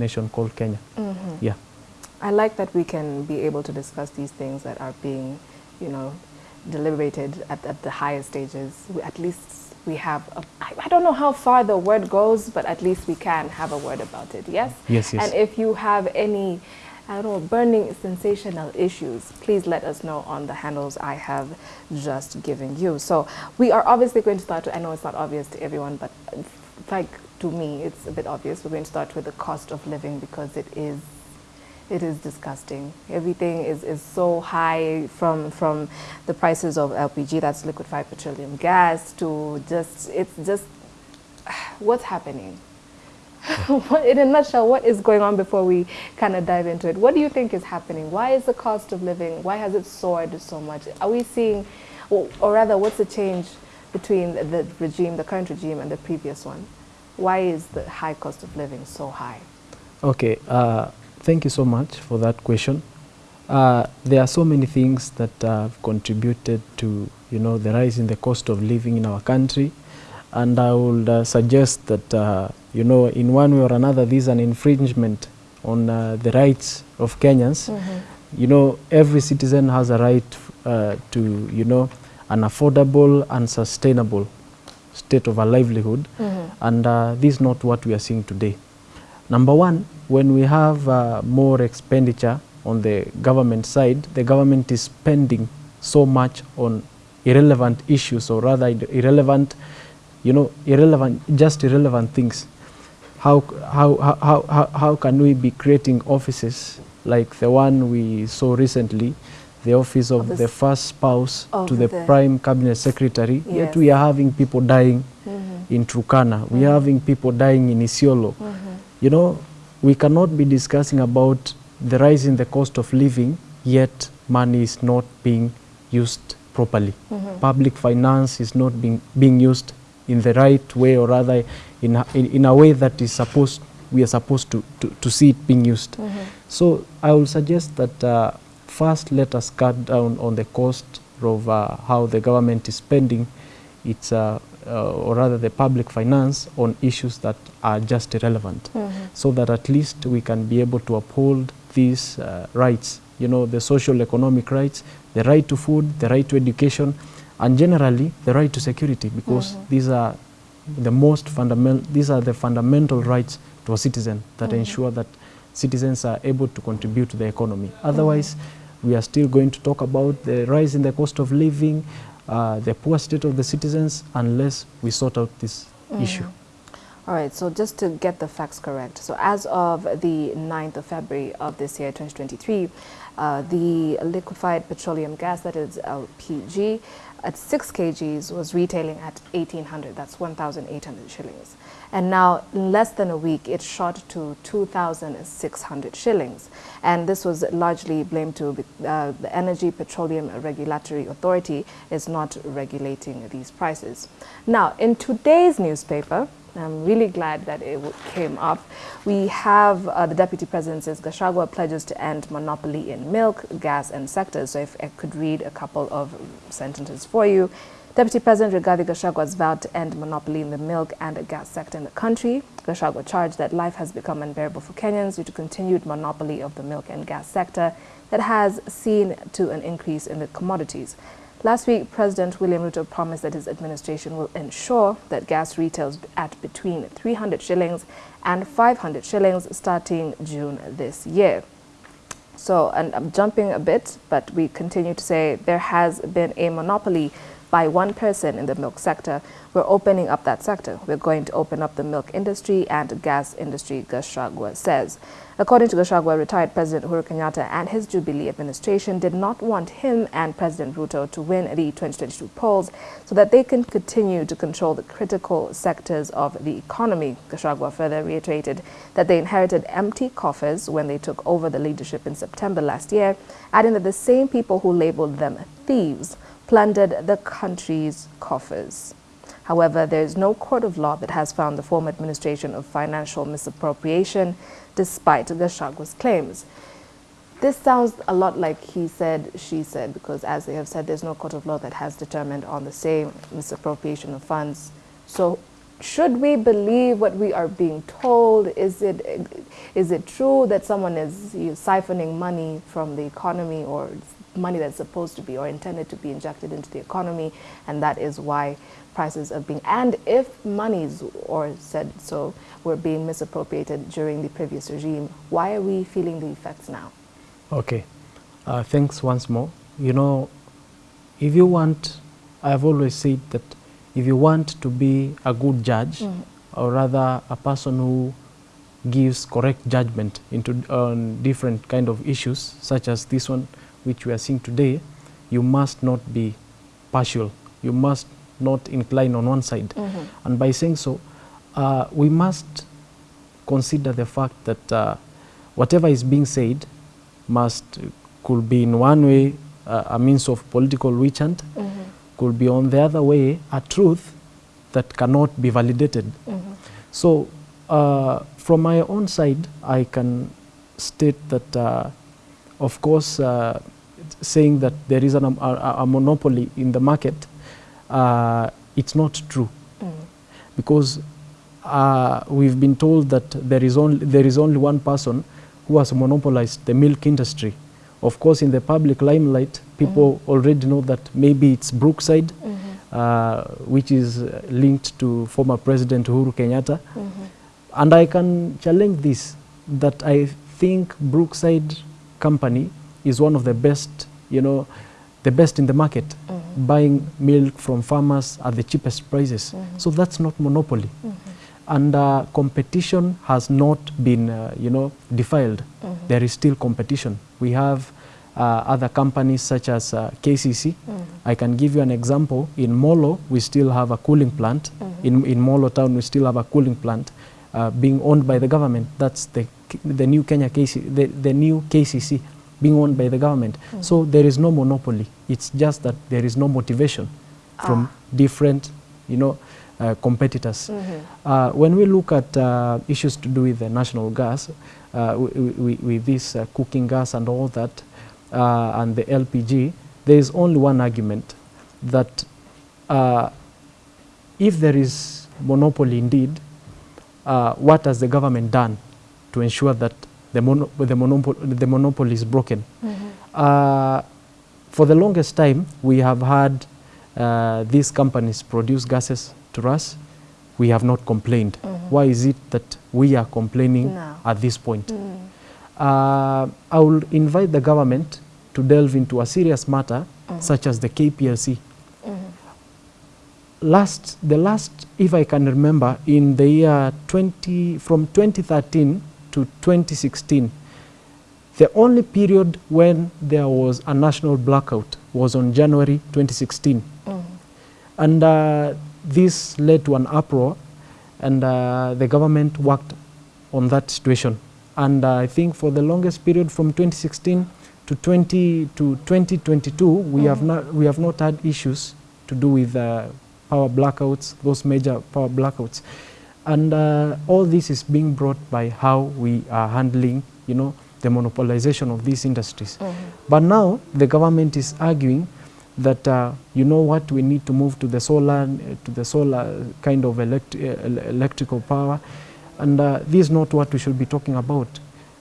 nation called Kenya. Mm -hmm. Yeah. I like that we can be able to discuss these things that are being, you know, deliberated at, at the higher stages. We, at least we have, a, I, I don't know how far the word goes, but at least we can have a word about it, yes? Yes, yes. And if you have any, I don't know, burning sensational issues, please let us know on the handles I have just given you. So we are obviously going to start, I know it's not obvious to everyone, but like to me, it's a bit obvious. We're going to start with the cost of living because it is it is disgusting. Everything is, is so high from from the prices of LPG, that's liquefied petroleum gas, to just it's just what's happening. in a nutshell, what is going on before we kind of dive into it? What do you think is happening? Why is the cost of living, why has it soared so much? Are we seeing, or, or rather, what's the change between the regime, the current regime, and the previous one? Why is the high cost of living so high? Okay, uh, thank you so much for that question. Uh, there are so many things that have contributed to, you know, the rise in the cost of living in our country. And I would uh, suggest that, uh, you know, in one way or another, this is an infringement on uh, the rights of Kenyans. Mm -hmm. You know, every citizen has a right uh, to, you know, an affordable and sustainable state of a livelihood. Mm -hmm. And uh, this is not what we are seeing today. Number one, when we have uh, more expenditure on the government side, the government is spending so much on irrelevant issues or rather irrelevant, you know, irrelevant, just irrelevant things. How, how, how, how, how can we be creating offices like the one we saw recently, the office of, of the first spouse to the, the, prime cabinet secretary, yes. yet we are having people dying mm -hmm. in Turkana, we mm -hmm. are having people dying in Isiolo. Mm -hmm. You know, we cannot be discussing about the rise in the cost of living, yet money is not being used properly. Mm -hmm. Public finance is not being, being used in the right way or rather in a, in, in a way that is supposed, we are supposed to, to, to see it being used. Mm -hmm. So I will suggest that uh, first let us cut down on the cost of uh, how the government is spending its uh, uh, or rather the public finance on issues that are just irrelevant mm -hmm. so that at least we can be able to uphold these uh, rights, you know, the social economic rights, the right to food, the right to education, and generally the right to security because mm -hmm. these are the most fundamental, these are the fundamental rights to a citizen that Mm -hmm. ensure that citizens are able to contribute to the economy. Otherwise, we are still going to talk about the rise in the cost of living, uh, the poor state of the citizens unless we sort out this Mm. issue. All right, so just to get the facts correct, so as of the 9th of February of this year, 2023, uh, the liquefied petroleum gas, that is LPG, at 6 kgs was retailing at 1800 that's 1800 shillings and now in less than a week it shot to 2600 shillings and this was largely blamed to uh, the energy petroleum regulatory authority is not regulating these prices now in today's newspaper I'm really glad that it came up. We have uh, the Deputy President says Gachagua pledges to end monopoly in milk, gas and sectors. So if I could read a couple of sentences for you. Deputy President Rigathi Gachagua has vowed to end monopoly in the milk and gas sector in the country. Gachagua charged that life has become unbearable for Kenyans due to continued monopoly of the milk and gas sector that has seen to an increase in the commodities. Last week, President William Ruto promised that his administration will ensure that gas retails at between 300 shillings and 500 shillings starting June this year. So, and I'm jumping a bit, but we continue to say there has been a monopoly by one person in the milk sector. We're opening up that sector. We're going to open up the milk industry and gas industry, Gachagua says. According to Gachagua, retired President Uhuru Kenyatta and his Jubilee administration did not want him and President Ruto to win the 2022 polls so that they can continue to control the critical sectors of the economy. Gachagua further reiterated that they inherited empty coffers when they took over the leadership in September last year, adding that the same people who labeled them thieves plundered the country's coffers. However, there is no court of law that has found the former administration of financial misappropriation, despite Gachagua's claims. This sounds a lot like he said, she said, because as they have said, there's no court of law that has determined on the same misappropriation of funds. So should we believe what we are being told? Is it, is it true that someone is you know, siphoning money from the economy or money that's supposed to be or intended to be injected into the economy and that is why prices are being, and if monies or said so were being misappropriated during the previous regime, why are we feeling the effects now? Okay, uh, thanks once more. You know, if you want, I've always said that if you want to be a good judge, mm. or rather a person who gives correct judgment into on different kind of issues, such as this one, which we are seeing today, you must not be partial. You must not incline on one side. Mm -hmm. And by saying so, uh, we must consider the fact that uh, whatever is being said must could be in one way uh, a means of political witch hunt, mm -hmm. could be on the other way a truth that cannot be validated. Mm -hmm. So uh, from my own side, I can state that, uh, of course, uh, saying that there is an, a, a, monopoly in the market, it's not true. Mm. Because uh, we've been told that there is only there is only one person who has monopolized the milk industry. Of course, in the public limelight, people mm already know that maybe it's Brookside, mm -hmm. uh, which is linked to former President Uhuru Kenyatta. Mm -hmm. And I can challenge this, that I think Brookside company is one of the best, you know, the best in the market, mm-hmm. buying milk from farmers at the cheapest prices. Mm-hmm. So that's not monopoly. Mm-hmm and uh, competition has not been, uh, you know, defiled. Mm -hmm. There is still competition. We have uh, other companies such as uh, KCC. Mm -hmm. I can give you an example. In Molo, we still have a cooling plant. Mm -hmm. In, in Molo town, we still have a cooling plant uh, being owned by the government. That's the, the new Kenya KC, the, the new KCC being owned by the government. Mm-hmm. So there is no monopoly. It's just that there is no motivation ah. from different, you know, uh, competitors. Mm -hmm. uh, when we look at uh, issues to do with the national gas, uh, with this uh, cooking gas and all that, uh, and the LPG, there is only one argument that if there is monopoly indeed, what has the government done to ensure that the, mono the, monopol the monopoly is broken? Mm -hmm. for the longest time, we have had these companies produce gases to us, we have not complained. Mm -hmm. Why is it that we are complaining no. at this point? Mm. Uh, I will invite the government to delve into a serious matter mm -hmm. such as the KPLC. -hmm. Last, the last, if I can remember, in the year 20, from 2013 to 2016, the only period when there was a national blackout was on January 2016. Mm-hmm. And uh, this led to an uproar and uh, the government worked on that situation. And uh, I think for the longest period from 2016 to 20 to 2022, we mm. have not we have not had issues to do with uh, power blackouts, those major power blackouts, and uh, all this is being brought by how we are handling, you know, the monopolization of these industries. Mm -hmm. But now the government is arguing that uh, you know what we need to move to the solar to the solar kind of elect electrical power and uh, this is not what we should be talking about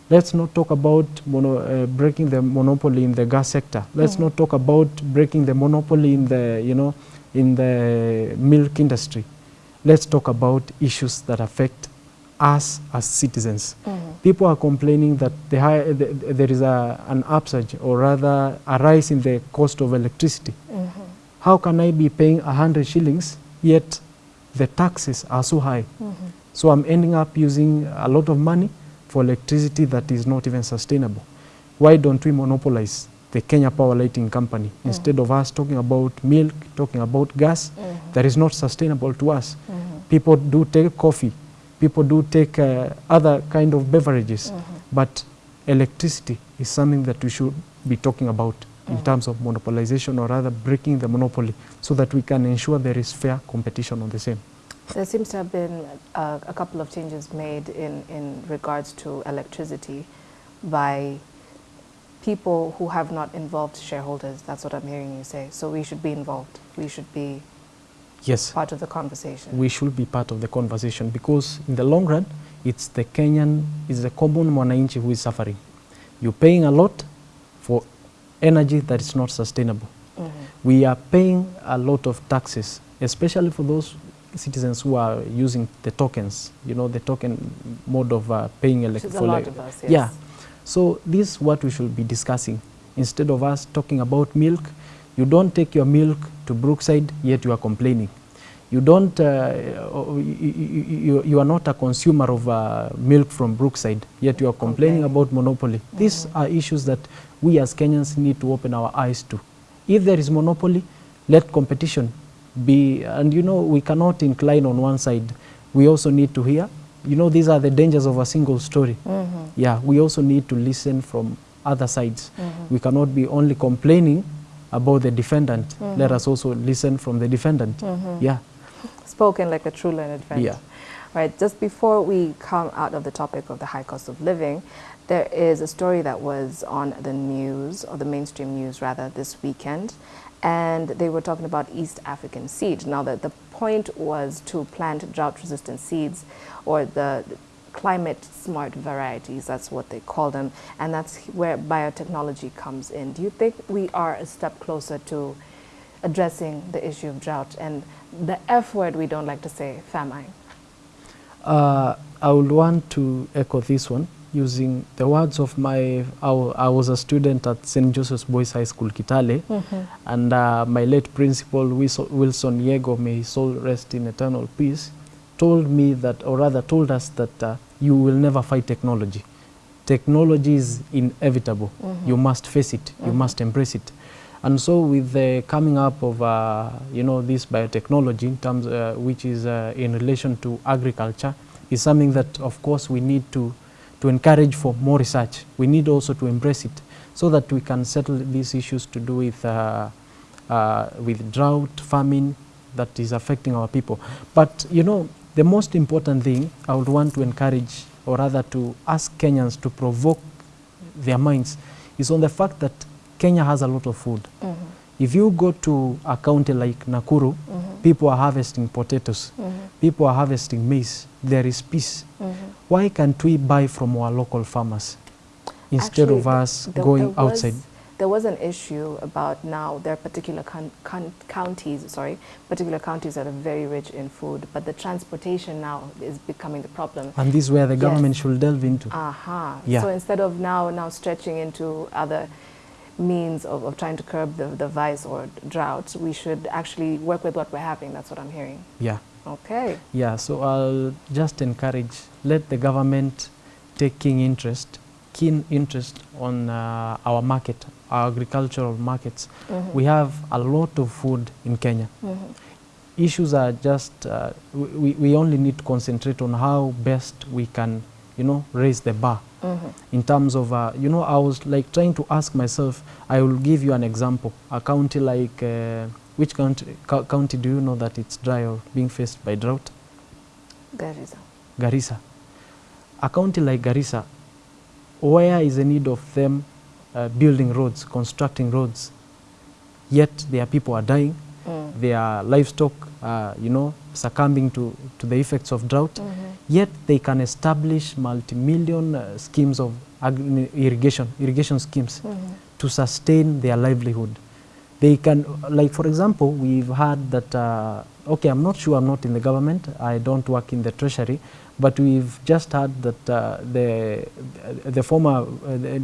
let's not talk about mono, uh, breaking the monopoly in the gas sector let's mm. not talk about breaking the monopoly in the you know in the milk industry let's talk about issues that affect us as citizens. Mm -hmm. People are complaining that the high, the, there is a, an upsurge or rather a rise in the cost of electricity. Mm -hmm. How can I be paying 100 shillings yet the taxes are so high? Mm -hmm. So I'm ending up using a lot of money for electricity that is not even sustainable. Why don't we monopolize the Kenya Power Lighting Company mm. instead of us talking about milk, talking about gas mm-hmm. that is not sustainable to us? Mm-hmm. People do take coffee people do take uh, other kind of beverages, mm -hmm. but electricity is something that we should be talking about mm -hmm. in mm-hmm. terms of monopolization or rather breaking the monopoly so that we can ensure there is fair competition on the same. There seems to have been uh, a couple of changes made in, in regards to electricity by people who have not involved shareholders. That's what I'm hearing you say. So we should be involved. We should be Yes, part of the conversation. we should be part of the conversation because in the long run, it's the Kenyan, it's the common mwananchi who is suffering. You're paying a lot for energy that is not sustainable. Mhm. We are paying a lot of taxes, especially for those citizens who are using the tokens, you know, the token mode of uh, paying electricity. a lot of us, yes. Yeah. So this is what we should be discussing. Instead of us talking about milk, you don't take your milk to Brookside, yet you are complaining. You don't, uh, you, you, you- are not a consumer of uh, milk from Brookside, yet you are complaining Complaining. about monopoly. These are issues that we as Kenyans need to open our eyes to. If there is monopoly, let competition be, and you know, we cannot incline on one side. We also need to hear, you know, these are the dangers of a single story. Mhm. Yeah, we also need to listen from other sides. Mhm. We cannot be only complaining about the defendant. Let Mhm. us also listen from the defendant. Mhm. Yeah, Spoken like a true learned friend. Yeah. Right. Just before we come out of the topic of the high cost of living, there is a story that was on the news, or the mainstream news rather, this weekend, and they were talking about East African seed. Now, the, the point was to plant drought-resistant seeds, or the climate smart varieties, that's what they call them, and that's where biotechnology comes in. Do you think we are a step closer to addressing the issue of drought and the F word we don't like to say, famine? uh, I would want to echo this one using the words of my, I, I was a student at St. Joseph's Boys High School, Kitale, and uh, my late principal, Wilson Yego, may his soul rest in eternal peace, told me that, or rather told us that uh, you will never fight technology. Technology is inevitable. You must face it. You must embrace it. And so with the coming up of, uh, you know, this biotechnology in terms, uh, which is uh, in relation to agriculture, is something that, of course, we need to, to encourage for more research. We need also to embrace it so that we can settle these issues to do with, uh, uh, with drought, famine that is affecting our people. But, you know, the most important thing I would want to encourage, or rather to ask Kenyans to provoke their minds, is on the fact that Kenya has a lot of food. Mm -hmm. If you go to a county like Nakuru, mm -hmm. people are harvesting potatoes, mm -hmm. people are harvesting maize, there is peace. Mhm. Why can't we buy from our local farmers instead Actually, of us us the, going the outside? There was an issue about now there are particular counties, sorry, particular counties that are very rich in food, but the transportation now is becoming the problem. And this is where the Yes. government should delve into. Aha. Yeah. So instead of now now stretching into other means of, of trying to curb the, the vice or drought, we should actually work with what we're having. That's what I'm hearing. Yeah. Okay. Yeah, so I'll just encourage, let the government taking interest, keen interest on uh, our market, our agricultural markets. Mhm. We have a lot of food in Kenya. Mhm. Issues are just, uh, we, we only need to concentrate on how best we can, you know, raise the bar Mhm. in terms of, uh, you know, I was like trying to ask myself, I will give you an example. A county like, uh, which county, co- county do you know that it's dry or being faced by drought? Garissa. Garissa. A county like Garissa, where is the need of them uh, building roads, constructing roads? Yet their people are dying, Mm. their livestock, uh, you know, succumbing to, to the effects of drought. Mhm. Yet they can establish multi-million uh, schemes of irrigation, irrigation schemes Mhm. to sustain their livelihood. They can, like for example, we've heard that, uh, okay, I'm not sure, I'm not in the government, I don't work in the treasury, but we've just heard that uh, the, the former, uh, the-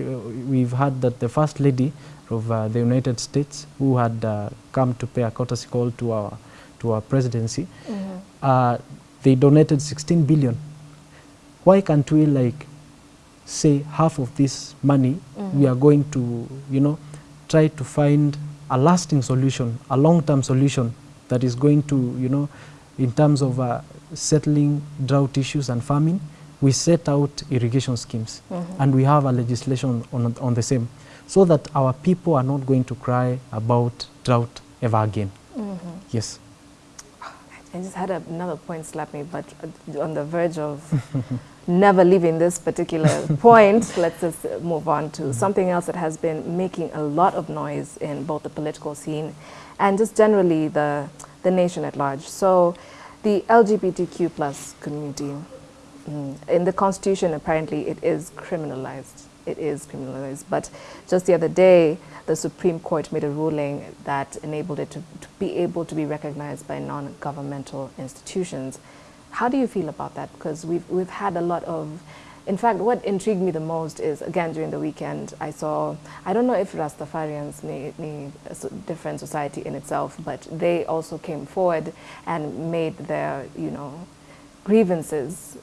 we've heard that the first lady of uh, the United States who had uh, come to pay a courtesy call to our, to our presidency, Mhm. uh, they donated 16 billion. Why can't we like say half of this money we Mhm. are going to, you know, try to find a lasting solution, a long-term solution that is going to, you know, in terms of uh, settling drought issues and famine, we set out irrigation schemes Mhm. and we have a legislation on, on the same so that our people are not going to cry about drought ever again. Mhm. Yes. I just had another point slap me, but on the verge of never leaving this particular point, let's just move on to something else that has been making a lot of noise in both the political scene and just generally the, the nation at large. So the LGBTQ plus community, mm, in the constitution apparently it is criminalized. It is criminalized, but just the other day, the Supreme Court made a ruling that enabled it to, to be able to be recognized by non-governmental institutions. How do you feel about that? Because we've, we've had a lot of, in fact, what intrigued me the most is, again, during the weekend, I saw, I don't know if Rastafarians need, need a different society in itself, but they also came forward and made their, you know, grievances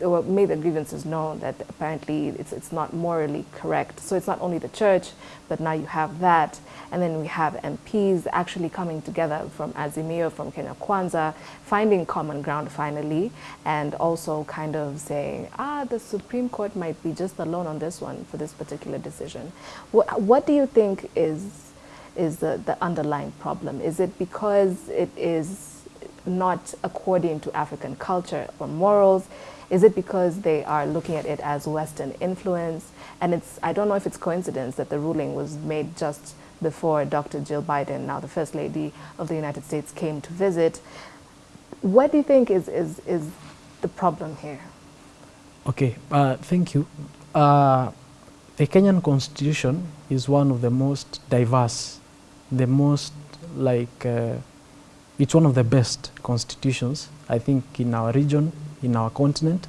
made the grievances known that apparently it's, it's not morally correct. So it's not only the church, but now you have that. And then we have MPs actually coming together from Azimio, from Kenya Kwanza, finding common ground finally, and also kind of saying, ah, the Supreme Court might be just alone on this one for this particular decision. What, what do you think is, is the, the underlying problem? Is it because it is not according to African culture or morals? Is it because they are looking at it as Western influence? And it's, I don't know if it's coincidence that the ruling was made just before Dr. Jill Biden, now the First Lady of the United States, came to visit. What do you think is, is, is the problem here? Okay, uh, thank you. Uh, the Kenyan constitution is one of the most diverse, the most like, uh, it's one of the best constitutions, I think, in our region, in our continent.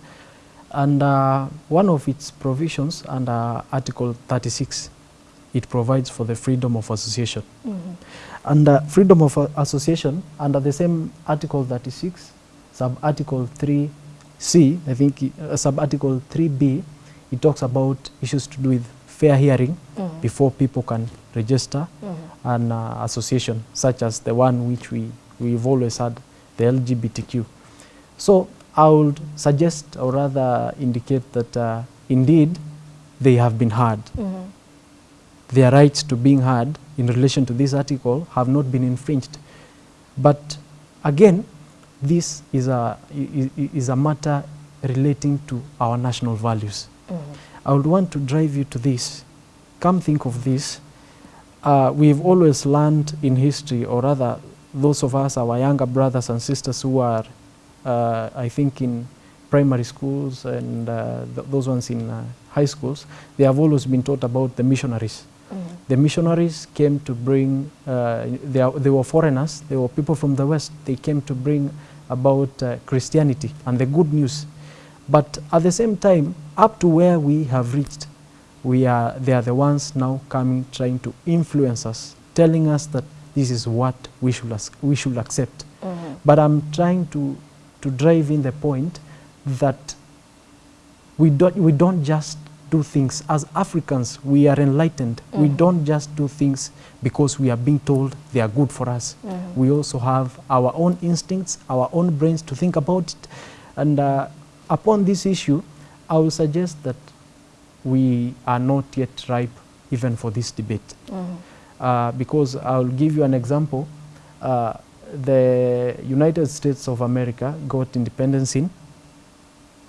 And uh, one of its provisions under Article 36, it provides for the freedom of association. Mm -hmm. And uh, freedom of uh, association, under the same Article 36, sub-article 3C, I think uh, sub-article 3B, it talks about issues to do with fair hearing mm -hmm. before people can register mm -hmm. an uh, association, such as the one which we, we've always had, the LGBTQ. So I would suggest or rather indicate that uh, indeed they have been heard. Mm -hmm. Their rights to being heard in relation to this article have not been infringed. But again, this is a, is a matter relating to our national values. Mm -hmm. I would want to drive you to this. Come think of this. Uh, we've always learned in history, or rather, those of us, our younger brothers and sisters who are I think in primary schools and uh, th those ones in uh, high schools, they have always been taught about the missionaries. Mm -hmm. The missionaries came to bring, they, are, they were foreigners, they were people from the West, they came to bring about Christianity and the good news. But at the same time, up to where we have reached, we are, they are the ones now coming, trying to influence us, telling us that this is what we should, we should accept. Mm -hmm. But I'm trying to to drive in the point that we don't, we don't just do things. As Africans, we are enlightened. Mm. We don't just do things because we are being told they are good for us. Mm. We also have our own instincts, our own brains to think about it. And uh, upon this issue, I will suggest that we are not yet ripe even for this debate. Mm. Uh, because I'll give you an example. Uh, the United States of America got independence in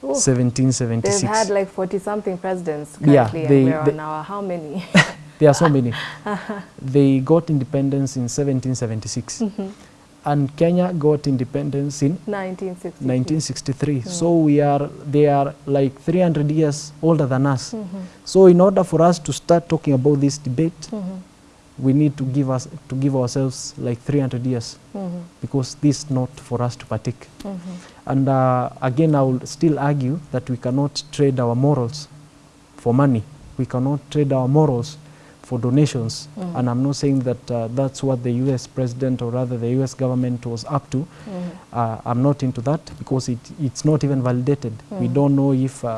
Ooh. 1776. They've had like 40 something presidents currently yeah, they, and we're on our how many? there are so many. they got independence in 1776. Mm -hmm. And Kenya got independence in 1963. 1963. Mm -hmm. So we are, they are like 300 years older than us. Mm -hmm. So in order for us to start talking about this debate, mm-hmm we need to give us to give ourselves like 300 years mm -hmm. because this is not for us to partake. Mm -hmm. And uh, again, I will still argue that we cannot trade our morals for money. We cannot trade our morals for donations. Mm -hmm. And I'm not saying that uh, that's what the U.S. president or rather the U.S. government was up to. Uh, I'm not into that because it, it's not even validated. We don't know if, uh,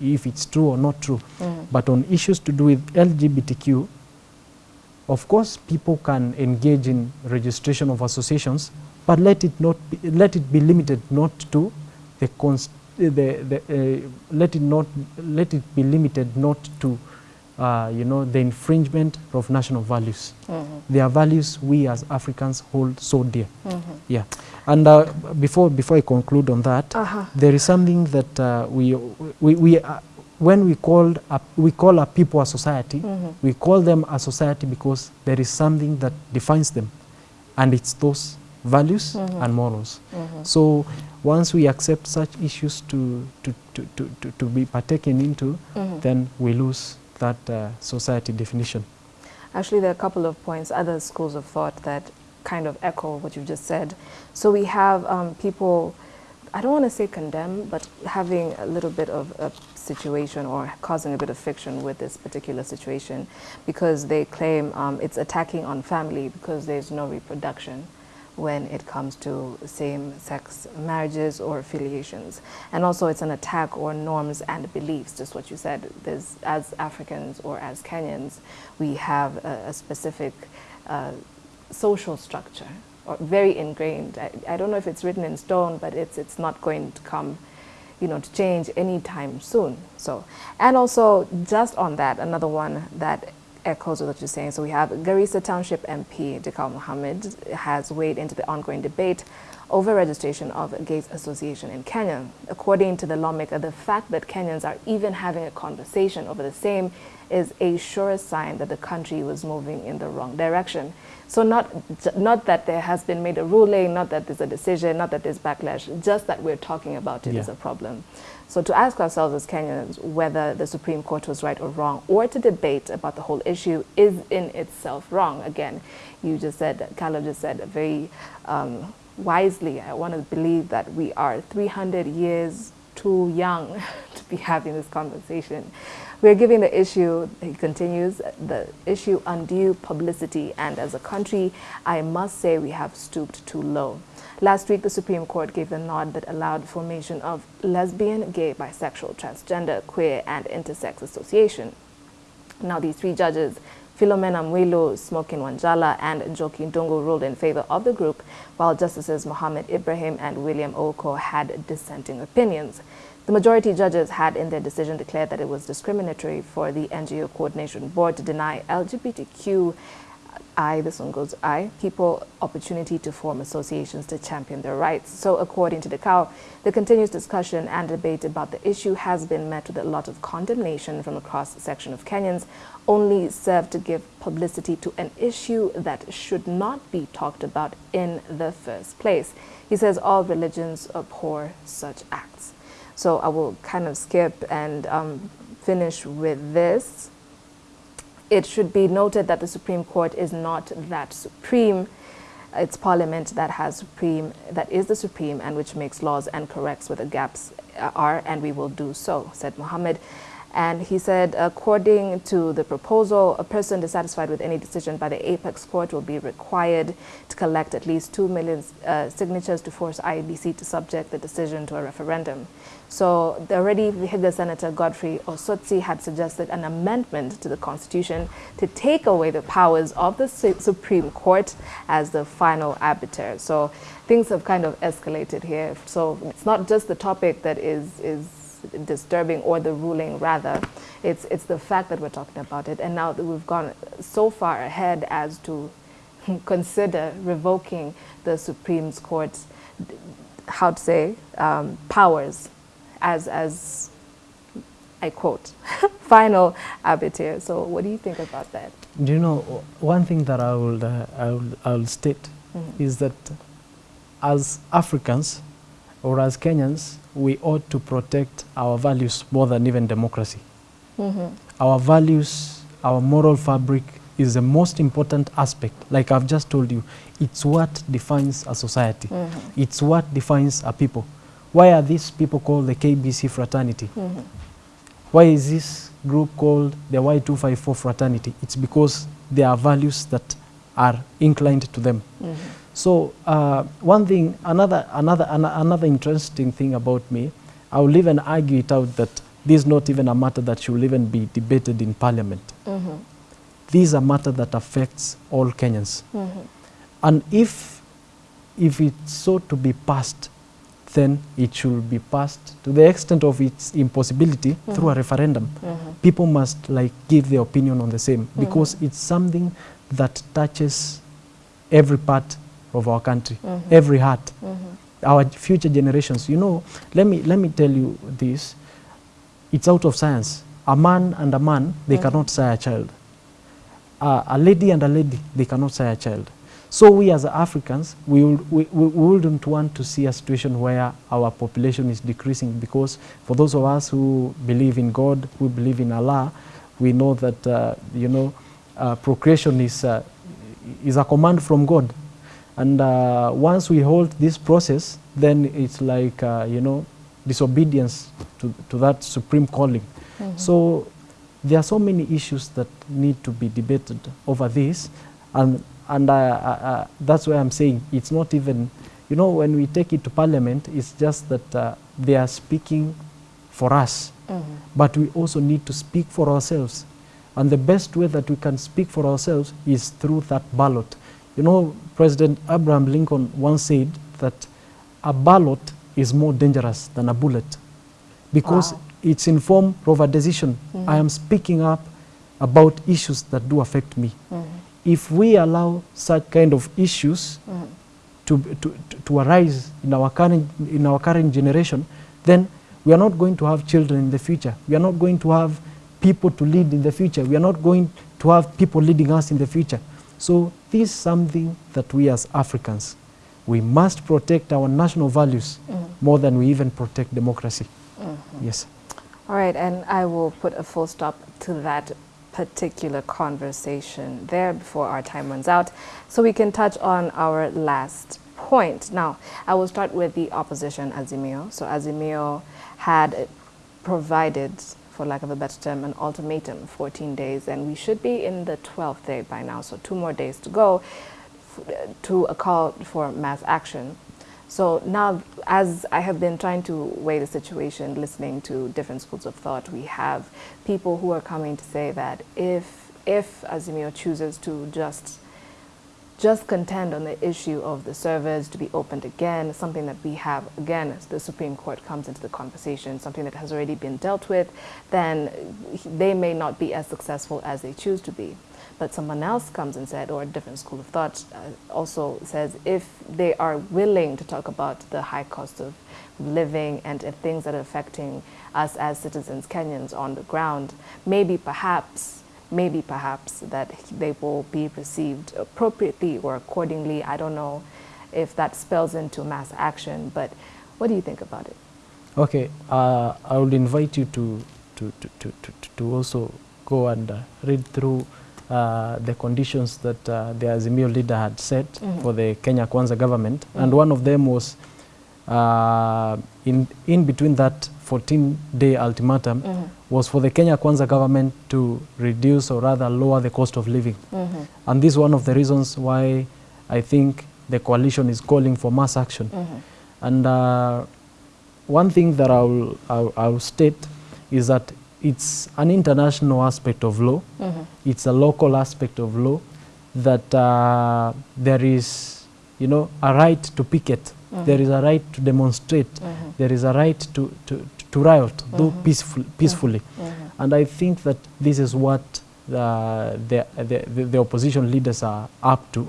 if it's true or not true. But on issues to do with LGBTQ, of course, people can engage in registration of associations, but let it not be, let it be limited not to the, the, the uh, let it not let it be limited not to uh, you know, the infringement of national values. Mhm. They are values we as Africans hold so dear. Mhm. Yeah. And uh, before, before I conclude on that, Uh-huh. there is something that uh, we, we, we when we, called a, we call a people a society, Mhm. we call them a society because there is something that defines them. And it's those values Mhm. and morals. Mhm. So once we accept such issues to, to, to, to, to, to be partaken into, Mhm. then we lose that uh, society definition. Actually, there are a couple of points, other schools of thought that kind of echo what you've just said. So we have um, people, I don't want to say condemn, but having a little bit of a situation or causing a bit of friction with this particular situation because they claim um, it's attacking on family because there's no reproduction when it comes to same-sex marriages or affiliations. And also it's an attack on norms and beliefs, just what you said. There's, as Africans or as Kenyans, we have a, a specific uh, social structure, or very ingrained. I, I don't know if it's written in stone, but it's, it's not going to come you know, to change anytime soon. So, and also just on that, another one that echoes what you're saying. So we have Garissa Township MP Dekow Mohammed has weighed into the ongoing debate over registration of a gays association in Kenya. According to the lawmaker, the fact that Kenyans are even having a conversation over the same is a sure sign that the country was moving in the wrong direction. So not, not that there has been made a ruling, not that there's a decision, not that there's backlash, just that we're talking about it Yeah. is a problem. So to ask ourselves as Kenyans whether the Supreme Court was right or wrong, or to debate about the whole issue is in itself wrong. Again, you just said, Carlo just said a very um, wisely, I want to believe that we are 300 years too young to be having this conversation. We're giving the issue, he continues, the issue undue publicity, and as a country, I must say we have stooped too low. Last week, the Supreme Court gave the nod that allowed formation of lesbian, gay, bisexual, transgender, queer, and intersex association. Now, these three judges, Philomena Mwilu, Smokin Wanjala, and Njoki Ndungu ruled in favor of the group, while Justices Mohammed Ibrahim and William Ouko had dissenting opinions. The majority judges had in their decision declared that it was discriminatory for the NGO Coordination Board to deny LGBTQ I, this one goes I, people opportunity to form associations to champion their rights. So according to Dekow, the continuous discussion and debate about the issue has been met with a lot of condemnation from a cross-section of Kenyans, only serve to give publicity to an issue that should not be talked about in the first place. He says all religions abhor such acts. So I will kind of skip and um, finish with this it should be noted that the Supreme Court is not that supreme. It's Parliament that has supreme, that is the supreme, and which makes laws and corrects where the gaps are, and we will do so, said Mohammed. And he said, according to the proposal, a person dissatisfied with any decision by the apex court will be required to collect at least 2 million uh, signatures to force IEBC to subject the decision to a referendum. So the already Vihiga Senator Godfrey Osotsi had suggested an amendment to the Constitution to take away the powers of the Su Supreme Court as the final arbiter. So things have kind of escalated here. So it's not just the topic that is, is disturbing or the ruling rather it's it's the fact that we're talking about it. And now that we've gone so far ahead as to consider revoking the Supreme Court's how to say um, powers as as I quote final arbiter so what do you think about that? Do you know, one thing that I will, uh, I will, I will state Mhm. is that as Africans or as Kenyans, we ought to protect our values more than even democracy. Mm-hmm. Our values, our moral fabric is the most important aspect. Like I've just told you, it's what defines a society. Mm-hmm. It's what defines a people. Why are these people called the KBC fraternity? Mm-hmm. Why is this group called the Y254 fraternity? It's because there are values that are inclined to them. So uh, one thing, another, another, ano- another interesting thing about me, I will even argue it out that this is not even a matter that should even be debated in parliament. This is a matter that affects all Kenyans. Mm-hmm. And if, if it's so to be passed, then it should be passed to the extent of its impossibility mm-hmm. through a referendum. Mm-hmm. people must like give their opinion on the same because it's something that touches every part of our country, every heart, our future generations. You know, let me let me tell you this. It's out of science. A man and a man, they cannot sire a child. Uh, a lady and a lady, they cannot sire a child. So we as Africans, we, we, we we wouldn't want to see a situation where our population is decreasing because for those of us who believe in God, who believe in Allah, we know that, uh, you know, uh, procreation is, uh, is a command from God. And uh, once we hold this process, then it's like, uh, you know, disobedience to, to that supreme calling. So there are so many issues that need to be debated over this, and and uh, uh, uh, that's why I'm saying it's not even, you know, when we take it to Parliament, it's just that uh, they are speaking for us, but we also need to speak for ourselves, and the best way that we can speak for ourselves is through that ballot. You know, President Abraham Lincoln once said that a ballot is more dangerous than a bullet because Wow. it's informed form of a decision. Mm-hmm. I am speaking up about issues that do affect me. Mm-hmm. If we allow such kind of issues to, to, to, to arise in our, current, in our current generation, then we are not going to have children in the future. We are not going to have people to lead in the future. We are not going to have people leading us in the future. So this is something that we as Africans, we must protect our national values mm-hmm. more than we even protect democracy. Mm-hmm. Yes. All right, and I will put a full stop to that particular conversation there before our time runs out so we can touch on our last point. Now, I will start with the opposition, Azimio. So Azimio had provided, for lack of a better term, an ultimatum, 14 days, and we should be in the 12th day by now, so two more days to go to a call for mass action. So now, as I have been trying to weigh the situation, listening to different schools of thought, we have people who are coming to say that if if Azimio chooses to just just contend on the issue of the servers to be opened again, something that we have, again, as the Supreme Court comes into the conversation, something that has already been dealt with, then they may not be as successful as they choose to be. But someone else comes and said, or a different school of thought uh, also says, if they are willing to talk about the high cost of living and uh, things that are affecting us as citizens, Kenyans on the ground, maybe perhaps maybe perhaps that they will be received appropriately or accordingly. I don't know if that spells into mass action, but what do you think about it? Okay, uh, I would invite you to, to, to, to, to, to also go and uh, read through uh, the conditions that uh, the Azimio leader had set for the Kenya Kwanza government. And one of them was uh, in, in between that 14-day ultimatum was for the Kenya Kwanza government to reduce or rather lower the cost of living. Mm-hmm. And this is one of the reasons why I think the coalition is calling for mass action. Mm-hmm. And uh, one thing that I'll, I'll, I'll state is that it's an international aspect of law, mm-hmm. it's a local aspect of law, that uh, there is, you know, a right to picket, there is a right to demonstrate, there is a right to, to, to riot, though peaceful, peacefully. And I think that this is what the, the, the, the opposition leaders are up to.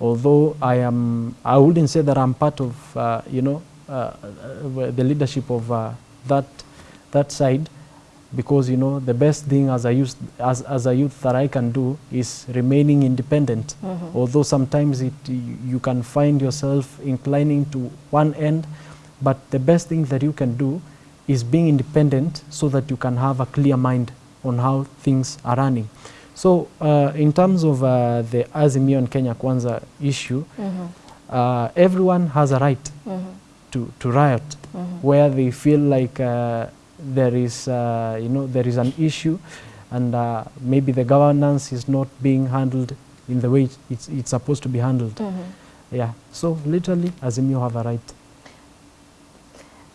Although I am, I wouldn't say that I'm part of, uh, you know, uh, uh, the leadership of uh, that that side, because you know the best thing as a youth as, as a youth that I can do is remaining independent. Although sometimes it you can find yourself inclining to one end, but the best thing that you can do is being independent so that you can have a clear mind on how things are running. So uh, in terms of uh, the Azimio and Kenya Kwanza issue, uh, everyone has a right to, to riot where they feel like uh, there is uh, you know there is an issue and uh, maybe the governance is not being handled in the way it's, it's supposed to be handled. Yeah, so literally Azimio have a right.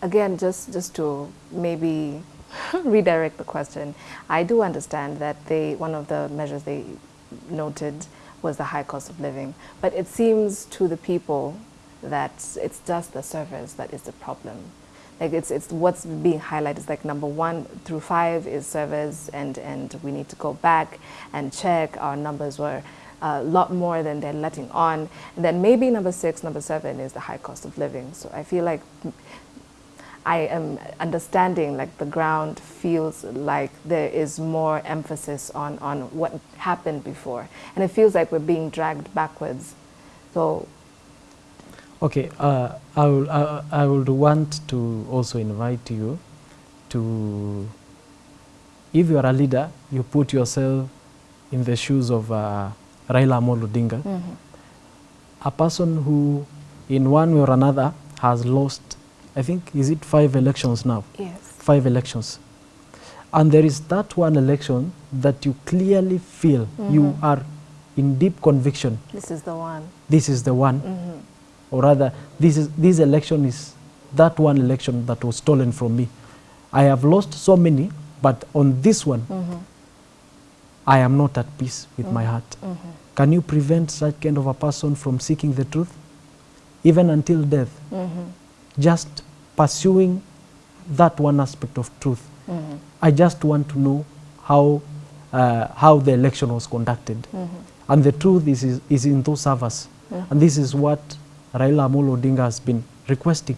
Again, just, just to maybe redirect the question, I do understand that they, one of the measures they noted was the high cost of living, but it seems to the people that it's just the servers that is the problem. Like it's, it's what's being highlighted is like number one through five is service and, and we need to go back and check our numbers were a lot more than they're letting on. And then maybe number six, number seven is the high cost of living. So I feel like I am understanding like the ground feels like there is more emphasis on, on what happened before. And it feels like we're being dragged backwards. So Okay, uh, I, will, I, I would want to also invite you to, if you are a leader, you put yourself in the shoes of uh, Raila Amolo Odinga, mhm. a person who, in one way or another, has lost, I think, is it five elections now? yes. Five elections. And there is that one election that you clearly feel you Mhm. are in deep conviction, This is the one. this is the one. Mhm. or rather this is this election is that one election that was stolen from me i have lost so many but on this one Mhm. i am not at peace with my Mhm. heart Mhm. can you prevent such kind of a person from seeking the truth even until death just pursuing that one aspect of truth Mhm. i just want to know how uh, how the election was conducted Mhm. and the truth is, is, is in those servers. Mhm. And this is what Raila Amolo Odinga has been requesting.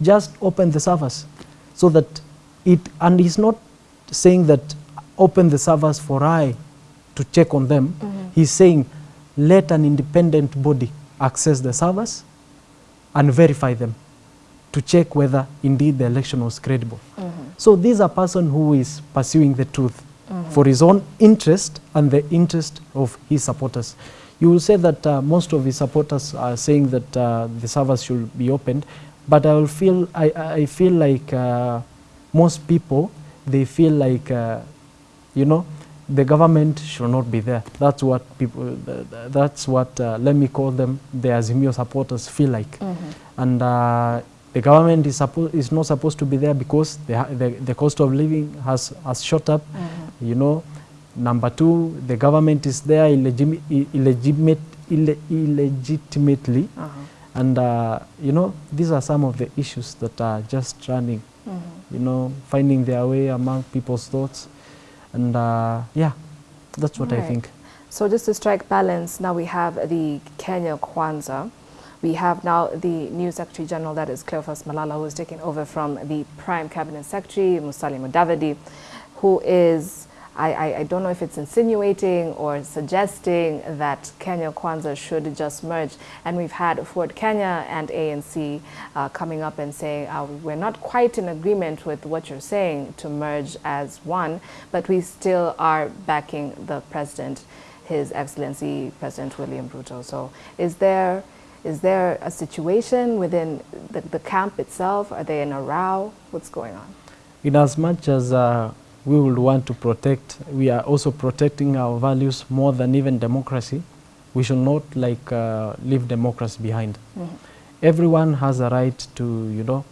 Just open the servers so that it, and he's not saying that open the servers for I to check on them. Mhm. He's saying let an independent body access the servers and verify them to check whether indeed the election was credible. Mhm. So this is a person who is pursuing the truth Mhm. for his own interest and the interest of his supporters. You will say that uh, most of his supporters are saying that uh, the servers should be opened, but I will feel I, I feel like uh, most people they feel like uh, you know the government should not be there. That's what people. th- That's what uh, let me call them the Azimio supporters feel like Mhm. and uh, the government is, is not supposed to be there because the, the, the cost of living has, has shot up. mm -hmm. You know, number two, the government is there illegimi- i- illegitimate, ille- illegitimately, Uh-huh. and uh, you know, these are some of the issues that are just running. mm -hmm. You know, finding their way among people's thoughts, and uh, yeah, that's what I Right. think. So just to strike balance, now we have the Kenya Kwanzaa. We have now the new Secretary General, that is Cleophas Malala, who is taking over from the Prime Cabinet Secretary, Musalia Mudavadi, who is, I, I, I don't know if it's insinuating or suggesting that Kenya Kwanza should just merge. And we've had Ford Kenya and ANC uh, coming up and saying, uh, we're not quite in agreement with what you're saying to merge as one, but we still are backing the president, His Excellency President William Ruto. So is there, is there a situation within the, the camp itself? Are they in a row? What's going on? In as much as uh, we would want to protect, we are also protecting our values more than even democracy. We should not like uh, leave democracy behind. Mhm. Everyone has a right to, you know,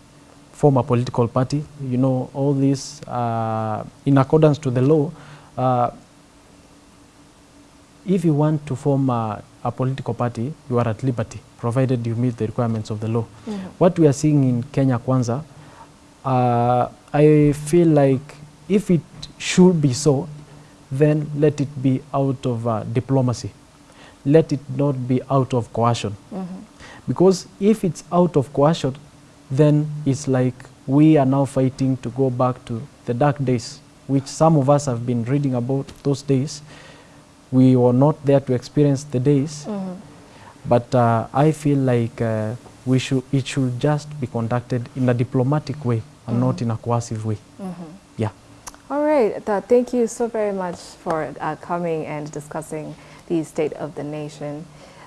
form a political party. You know, all this uh, in accordance to the law. Uh, if you want to form a, a political party, you are at liberty, provided you meet the requirements of the law. Mhm. What we are seeing in Kenya Kwanza, uh, I feel like if it should be so, then let it be out of uh, diplomacy. Let it not be out of coercion. Mhm. Because if it's out of coercion, then it's like we are now fighting to go back to the dark days, which some of us have been reading about those days. We were not there to experience the days, Mhm. but uh, I feel like uh, we should, it should just be conducted in a diplomatic way and not in a coercive way. Mhm. Yeah. All right. Th- thank you so very much for uh, coming and discussing the state of the nation.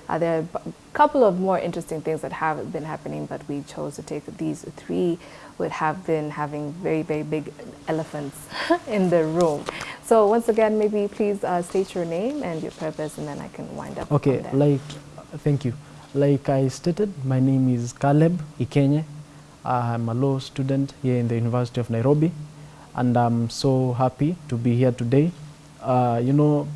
Uh, there are a couple of more interesting things that have been happening, but we chose to take these three would have been having very, very big elephants in the room. So once again, maybe please uh, state your name and your purpose, and then I can wind up. Okay, like, thank you. Like I stated, my name is Caleb Ikenye. I'm a law student here in the University of Nairobi, and I'm so happy to be here today. Uh, you know,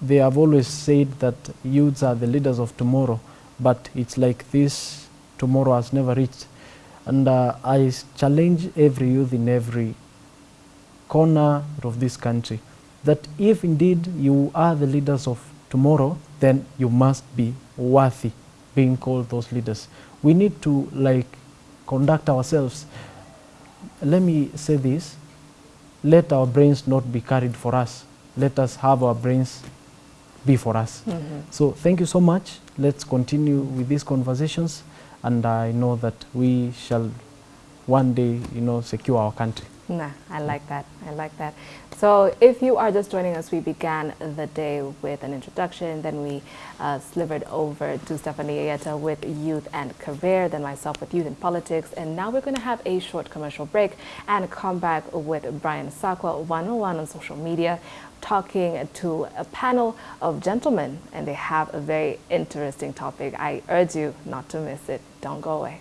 they have always said that youths are the leaders of tomorrow, but it's like this tomorrow has never reached. And uh, I challenge every youth in every corner of this country that if indeed you are the leaders of tomorrow, then you must be worthy being called those leaders. We need to like conduct ourselves. Let me say this let our brains not be carried for us. Let us have our brains be for us. So thank you so much. Let's continue with these conversations, and I know that we shall one day, you know, secure our country. Nah, I like that. I like that. So, if you are just joining us, we began the day with an introduction. Then we uh, slivered over to Stephanie Ayeta with youth and career, then myself with youth and politics. And now we're going to have a short commercial break and come back with Brian Sakwa, 101 on social media, talking to a panel of gentlemen. And they have a very interesting topic. I urge you not to miss it. Don't go away.